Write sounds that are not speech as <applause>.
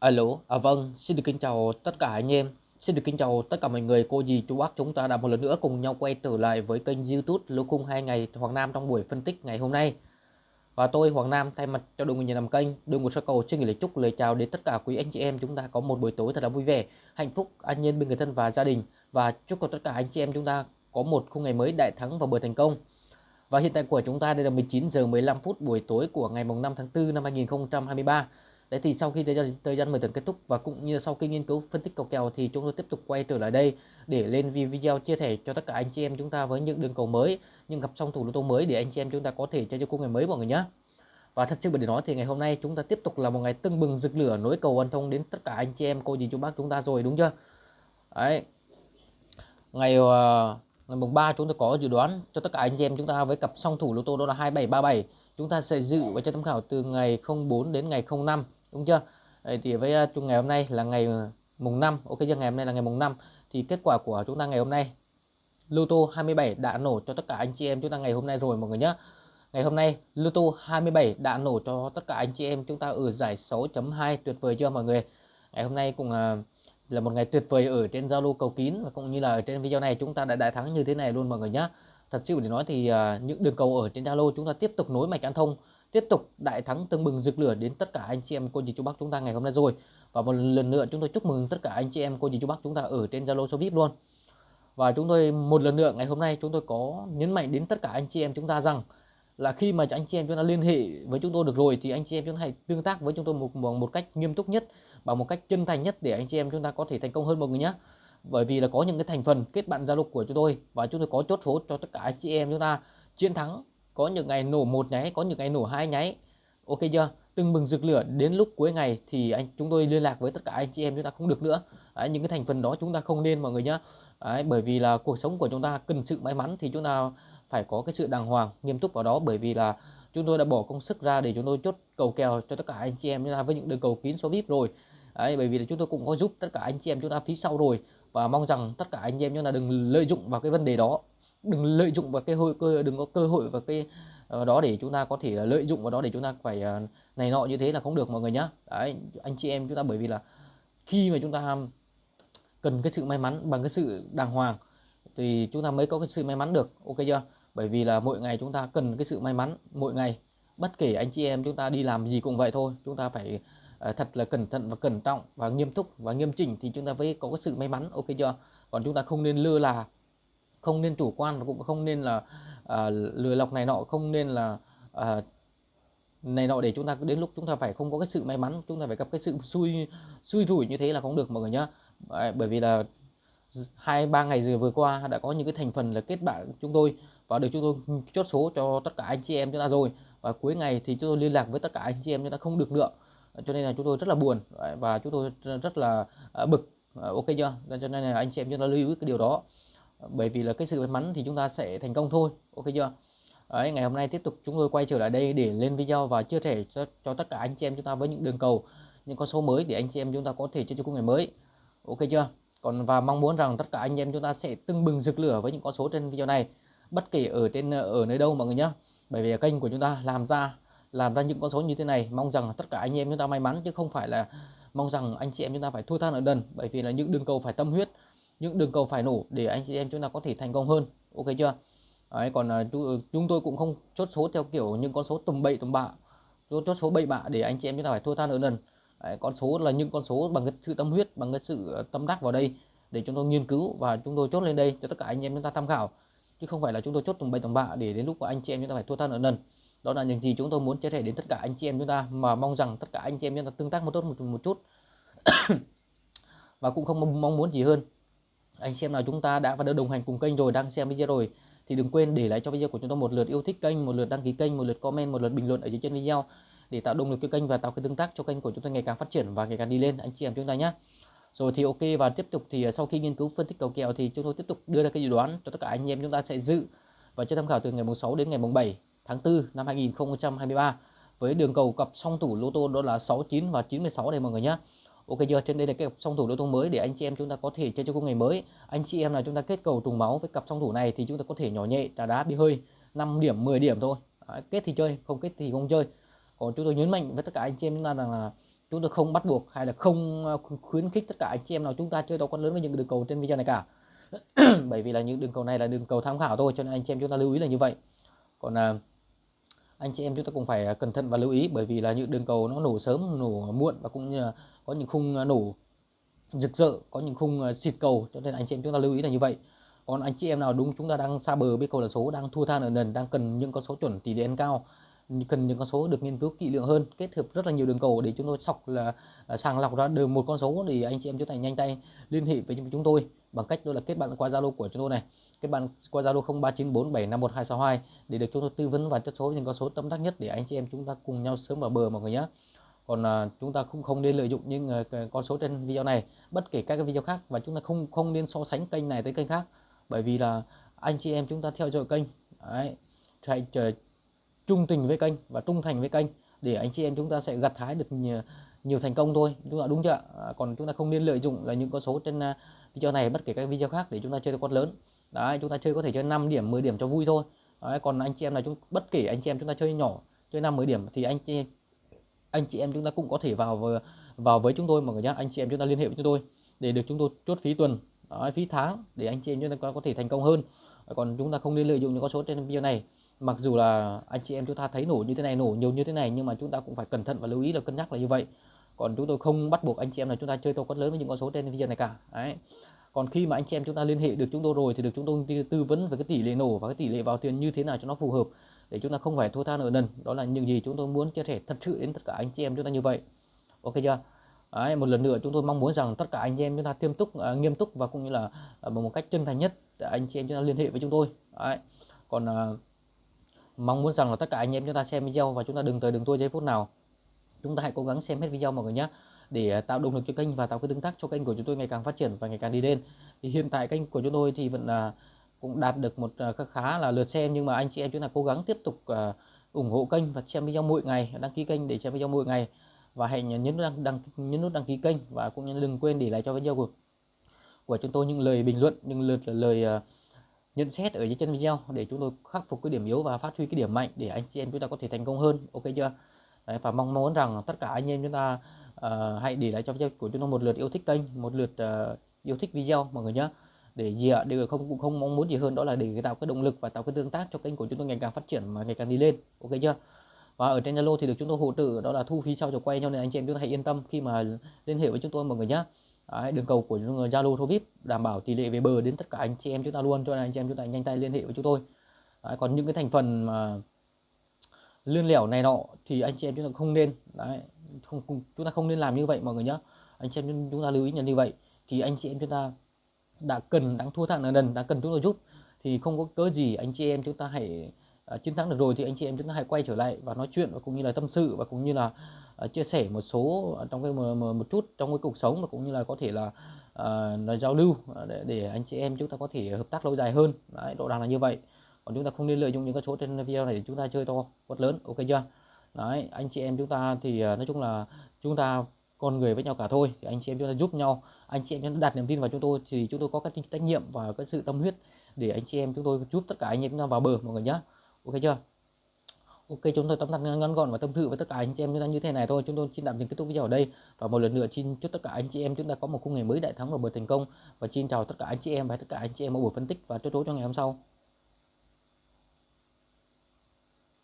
Alo, à vâng, xin được kính chào tất cả anh em, xin được kính chào tất cả mọi người, cô dì, chú bác chúng ta đã một lần nữa cùng nhau quay trở lại với kênh youtube Lô Cung 2 ngày Hoàng Nam trong buổi phân tích ngày hôm nay. Và tôi Hoàng Nam thay mặt cho đội ngũ nhà làm kênh, đường một sơ cầu xin gửi lời chúc lời chào đến tất cả quý anh chị em chúng ta có một buổi tối thật là vui vẻ, hạnh phúc, an nhiên bên người thân và gia đình và chúc cho tất cả anh chị em chúng ta có một khung ngày mới đại thắng và bờ thành công. Và hiện tại của chúng ta đây là 19 giờ 15 phút buổi tối của ngày mùng 5 tháng 4 năm 2023. Đấy thì sau khi thời gian, thời gian thưởng kết thúc và cũng như sau khi nghiên cứu phân tích cầu kèo thì chúng tôi tiếp tục quay trở lại đây để lên video chia sẻ cho tất cả anh chị em chúng ta với những đường cầu mới, những gặp song thủ lô tô mới để anh chị em chúng ta có thể chơi cho cung ngày mới mọi người nhé. Và thật sự để nói thì ngày hôm nay chúng ta tiếp tục là một ngày tưng bừng rực lửa nối cầu quan thông đến tất cả anh chị em cô dì chú bác chúng ta rồi đúng chưa? Đấy. Ngày uh, ngày mùng 3 chúng ta có dự đoán cho tất cả anh chị em chúng ta với cặp song thủ lô tô đó là 2737. Chúng ta sẽ dự và cho tham khảo từ ngày 04 đến ngày 05 đúng chưa? Đấy, thì với à, chung ngày hôm nay là ngày à, mùng 5 ok chưa? Ngày hôm nay là ngày mùng 5 thì kết quả của chúng ta ngày hôm nay Luto 27 đã nổ cho tất cả anh chị em chúng ta ngày hôm nay rồi mọi người nhé ngày hôm nay Luto 27 đã nổ cho tất cả anh chị em chúng ta ở giải 6.2 tuyệt vời chưa mọi người? Ngày hôm nay cũng à, là một ngày tuyệt vời ở trên Zalo cầu kín và cũng như là ở trên video này chúng ta đã đại thắng như thế này luôn mọi người nhé thật sự để nói thì những đường cầu ở trên Zalo chúng ta tiếp tục nối mạch ăn thông tiếp tục đại thắng tưng bừng rực lửa đến tất cả anh chị em cô dì chú bác chúng ta ngày hôm nay rồi. Và một lần nữa chúng tôi chúc mừng tất cả anh chị em cô dì chú bác chúng ta ở trên Zalo số VIP luôn. Và chúng tôi một lần nữa ngày hôm nay chúng tôi có nhấn mạnh đến tất cả anh chị em chúng ta rằng là khi mà anh chị em chúng ta liên hệ với chúng tôi được rồi thì anh chị em chúng ta hãy tương tác với chúng tôi một, một, một cách nghiêm túc nhất bằng một cách chân thành nhất để anh chị em chúng ta có thể thành công hơn mọi người nhé. Bởi vì là có những cái thành phần kết bạn Zalo của chúng tôi và chúng tôi có chốt số cho tất cả anh chị em chúng ta chiến thắng có những ngày nổ một nháy có những ngày nổ hai nháy. Ok chưa? Từng bừng rực lửa đến lúc cuối ngày thì anh chúng tôi liên lạc với tất cả anh chị em chúng ta không được nữa. Đấy, những cái thành phần đó chúng ta không nên mọi người nhé Đấy, bởi vì là cuộc sống của chúng ta cần sự may mắn thì chúng ta phải có cái sự đàng hoàng nghiêm túc vào đó. Bởi vì là chúng tôi đã bỏ công sức ra để chúng tôi chốt cầu kèo cho tất cả anh chị em chúng ta với những đường cầu kín số vip rồi. Đấy, bởi vì là chúng tôi cũng có giúp tất cả anh chị em chúng ta phía sau rồi. Và mong rằng tất cả anh em chúng ta đừng lợi dụng vào cái vấn đề đó đừng lợi dụng vào cái hội cơ đừng có cơ hội và cái uh, đó để chúng ta có thể lợi dụng vào đó để chúng ta phải uh, này nọ như thế là không được mọi người nhá đấy anh chị em chúng ta bởi vì là khi mà chúng ta cần cái sự may mắn bằng cái sự đàng hoàng thì chúng ta mới có cái sự may mắn được ok chưa bởi vì là mỗi ngày chúng ta cần cái sự may mắn mỗi ngày bất kể anh chị em chúng ta đi làm gì cũng vậy thôi chúng ta phải uh, thật là cẩn thận và cẩn trọng và nghiêm túc và nghiêm chỉnh thì chúng ta mới có cái sự may mắn ok chưa còn chúng ta không nên lơ là không nên chủ quan và cũng không nên là à, lừa lọc này nọ không nên là à, này nọ để chúng ta đến lúc chúng ta phải không có cái sự may mắn chúng ta phải gặp cái sự xui xui rủi như thế là không được mọi người nhá. Bởi vì là hai ba ngày vừa vừa qua đã có những cái thành phần là kết bạn chúng tôi và được chúng tôi chốt số cho tất cả anh chị em chúng ta rồi và cuối ngày thì chúng tôi liên lạc với tất cả anh chị em chúng ta không được nữa. Cho nên là chúng tôi rất là buồn và chúng tôi rất là à, bực. Ờ, ok chưa? Cho nên là anh chị em chúng ta lưu ý cái điều đó bởi vì là cái sự may mắn thì chúng ta sẽ thành công thôi ok chưa? Đấy, ngày hôm nay tiếp tục chúng tôi quay trở lại đây để lên video và chia sẻ cho, cho tất cả anh chị em chúng ta với những đường cầu những con số mới để anh chị em chúng ta có thể chơi cho cung ngày mới. Ok chưa? Còn và mong muốn rằng tất cả anh em chúng ta sẽ tưng bừng rực lửa với những con số trên video này bất kể ở trên ở nơi đâu mọi người nhé bởi vì kênh của chúng ta làm ra làm ra những con số như thế này mong rằng tất cả anh em chúng ta may mắn chứ không phải là mong rằng anh chị em chúng ta phải thua than ở đần bởi vì là những đường cầu phải tâm huyết những đường cầu phải nổ để anh chị em chúng ta có thể thành công hơn. Ok chưa? Đấy, còn uh, chúng tôi cũng không chốt số theo kiểu những con số tầm bậy tầm bạ. Chốt số bậy bạ để anh chị em chúng ta phải thua than ở lần Đấy, con số là những con số bằng cái sự tâm huyết bằng cái sự ờ, tâm đắc vào đây để chúng tôi nghiên cứu và chúng tôi chốt lên đây cho tất cả anh em chúng ta tham khảo. Chứ không phải là chúng tôi chốt tầm bậy tầm bạ để đến lúc của anh chị em chúng ta phải thua than ở lần đó là những gì chúng tôi muốn chia sẻ đến tất cả anh chị em chúng ta mà mong rằng tất cả anh chị em chúng ta tương tác một tốt một, một chút. <coughs> Và cũng không mong muốn gì hơn anh xem nào, chúng ta đã và đã đồng hành cùng kênh rồi, đang xem video rồi. Thì đừng quên để lại cho video của chúng tôi một lượt yêu thích kênh, một lượt đăng ký kênh, một lượt comment, một lượt bình luận ở dưới trên video để tạo động lực cho kênh và tạo cái tương tác cho kênh của chúng tôi ngày càng phát triển và ngày càng đi lên. Anh chị em chúng ta nhé rồi thì ok, và tiếp tục thì à, sau khi nghiên cứu phân tích cầu kèo thì chúng tôi tiếp tục đưa ra cái dự đoán cho tất cả anh em chúng ta sẽ dự và cho tham khảo từ ngày mùng 6 đến ngày mùng 7 tháng 4 năm 2023 với đường cầu cặp song thủ lô tô đó là 69 và 96 đây mọi người nhé Ok chưa? Trên đây là cái cặp song thủ đấu tố mới để anh chị em chúng ta có thể chơi cho cung ngày mới. Anh chị em là chúng ta kết cầu trùng máu với cặp song thủ này thì chúng ta có thể nhỏ nhẹ trả đá bị hơi 5 điểm 10 điểm thôi. Đấy, kết thì chơi, không kết thì không chơi. Còn chúng tôi nhấn mạnh với tất cả anh chị em chúng ta rằng là chúng tôi không bắt buộc hay là không ờ, khuyến khích tất cả anh chị em nào chúng ta chơi to con lớn với những đường cầu trên video này cả <clears throat> bởi vì là những đường cầu này là đường cầu tham khảo thôi cho nên anh chị em chúng ta lưu ý là như vậy còn à, anh chị em chúng ta cũng phải à, cẩn thận và lưu ý bởi vì là những đường cầu nó nổ sớm nổ muộn và cũng như là có những khung à, nổ rực rỡ, có những khung à, xịt cầu. Cho nên anh chị em chúng ta lưu ý là như vậy. Còn anh chị em nào đúng, chúng ta đang xa bờ biết cầu là số, đang thua than ở nền đang cần những con số chuẩn tỷ lệ ăn cao, cần những con số được nghiên cứu kỹ lưỡng hơn, kết hợp rất là nhiều đường cầu để chúng tôi sọc là à, sàng lọc ra được một con số thì anh chị em chúng ta nhanh tay liên hệ với chúng tôi bằng cách đó là kết bạn qua Zalo của chúng tôi này. Kết bạn qua Zalo 0394751262 để được chúng tôi tư vấn và chất số những con số tâm đắc nhất để anh chị em chúng ta cùng nhau sớm vào bờ mọi người nhé còn à, chúng ta cũng không nên lợi dụng những à, con số trên video này bất kể các cái video khác và chúng ta không không nên so sánh kênh này tới kênh khác. Bởi vì là anh chị em chúng ta theo dõi kênh đấy, hãy chờ trung tình với kênh và trung thành với kênh để anh chị em chúng ta sẽ gặt hái được nhiều, nhiều thành công thôi. Chúng ta đúng chưa à, còn chúng ta không nên lợi dụng là những con số trên uh, video này bất kể các video khác để chúng ta chơi được con lớn. Đấy chúng ta chơi có thể chơi 5 điểm 10 điểm cho vui thôi. Đấy, còn anh chị em là chúng bất kể anh chị em chúng ta chơi nhỏ chơi 5 10 điểm thì anh chị anh chị em chúng ta cũng có thể vào vào với chúng tôi mọi người nhé anh chị em chúng ta liên hệ với chúng tôi để được chúng tôi chốt phí tuần đó, phí tháng để anh chị em chúng ta có thể thành công hơn. Còn chúng ta không nên lợi dụng những con số trên video này. Mặc dù là anh chị em chúng ta thấy nổ như thế này nổ nhiều như thế này nhưng mà chúng ta cũng phải cẩn thận và lưu ý là cân nhắc là như vậy. Còn chúng tôi không bắt buộc anh chị em là chúng ta chơi to quất lớn với những con số trên video này cả đấy. Còn khi mà anh chị em chúng ta liên hệ được chúng tôi rồi thì được chúng tôi tư vấn về cái tỷ lệ nổ và cái tỷ lệ vào tiền như thế nào cho nó phù hợp để chúng ta không phải thua tha nợ nần. Đó là những gì chúng tôi muốn chia sẻ thật sự đến tất cả anh chị em chúng ta như vậy. Ok chưa? Đấy, một lần nữa chúng tôi mong muốn rằng tất cả anh em chúng ta tiêm túc uh, nghiêm túc và cũng như là uh, một cách chân thành nhất để anh chị em chúng ta liên hệ với chúng tôi. Đấy. còn uh, mong muốn rằng là tất cả anh em chúng ta xem video và chúng ta đừng tới đừng tôi giây phút nào. Chúng ta hãy cố gắng xem hết video mọi người nhé để tạo động lực cho kênh và tạo cái tương tác cho kênh của chúng tôi ngày càng phát triển và ngày càng đi lên. Thì hiện tại kênh của chúng tôi thì vẫn là cũng đạt được một ờ, khá là lượt xem. Nhưng mà anh chị em chúng ta cố gắng tiếp tục uh, ủng hộ kênh và xem video mỗi ngày đăng ký kênh để xem video mỗi ngày. Và hãy nhấn nút đăng, đăng nhấn nút đăng ký kênh và cũng đừng quên để lại cho video của của chúng tôi những lời bình luận những lượt lời uh, nhận xét ở dưới chân video để chúng tôi khắc phục cái điểm yếu và phát huy cái điểm mạnh để anh chị em chúng ta có thể thành công hơn. Ok chưa? Đấy, và mong muốn rằng tất cả anh em chúng ta uh, hãy để lại cho video của chúng tôi một lượt yêu thích kênh một lượt uh, yêu thích video mọi người nhé để gì ạ để không cũng không mong muốn gì hơn đó là để tạo cái động lực và tạo cái tương tác cho kênh của chúng tôi ngày càng phát triển mà ngày càng đi lên. Ok chưa? Và ở trên Zalo thì được chúng tôi hỗ trợ đó là thu phí sau cho quay cho nên anh chị em chúng ta hãy yên tâm khi mà liên hệ với chúng tôi mọi người nhé Đấy, đường cầu của Zalo Thô VIP đảm bảo tỷ lệ về bờ đến tất cả anh chị em chúng ta luôn cho nên anh chị em chúng ta nhanh tay liên hệ với chúng tôi. Đấy, còn những cái thành phần mà lươn lẻo này nọ thì anh chị em chúng ta không nên Đấy, không chúng ta không nên làm như vậy mọi người nhé anh chị em chúng ta lưu ý như vậy thì anh chị em chúng ta đã cần đang thua thẳng nợ nần đã cần chúng tôi giúp thì không có cớ gì anh chị em chúng ta hãy uh, chiến thắng được rồi thì anh chị em chúng ta hãy quay trở lại và nói chuyện và cũng như là tâm sự và cũng như là uh, chia sẻ một số à, trong cái một, một chút trong cái cuộc sống và cũng như là có thể là uh, giao lưu để, để anh chị em chúng ta có thể hợp tác lâu dài hơn. Đấy độ đàng là như vậy. Còn chúng ta không nên lợi dụng những cái số trên video này để chúng ta chơi to quất lớn ok chưa? Đấy anh chị em chúng ta thì nói chung là chúng ta con người với nhau cả thôi, thì anh chị em chúng ta giúp nhau. Anh chị em chúng ta đặt niềm tin vào chúng tôi thì chúng tôi có cái trách nhiệm và cái sự tâm huyết để anh chị em chúng tôi giúp tất cả anh em chúng ta vào bờ, mọi người nhé ok chưa? Ok, chúng tôi tóm tắt ngắn gọn và tâm sự với tất cả anh chị em chúng ta như thế này thôi. Chúng tôi xin tạm dừng kết thúc video ở đây và một lần nữa xin chúc tất cả anh chị em chúng ta có một khung ngày mới đại thắng và bờ thành công. Và xin chào tất cả anh chị em và tất cả anh chị em ở buổi phân tích và chốt chốt cho ngày hôm sau.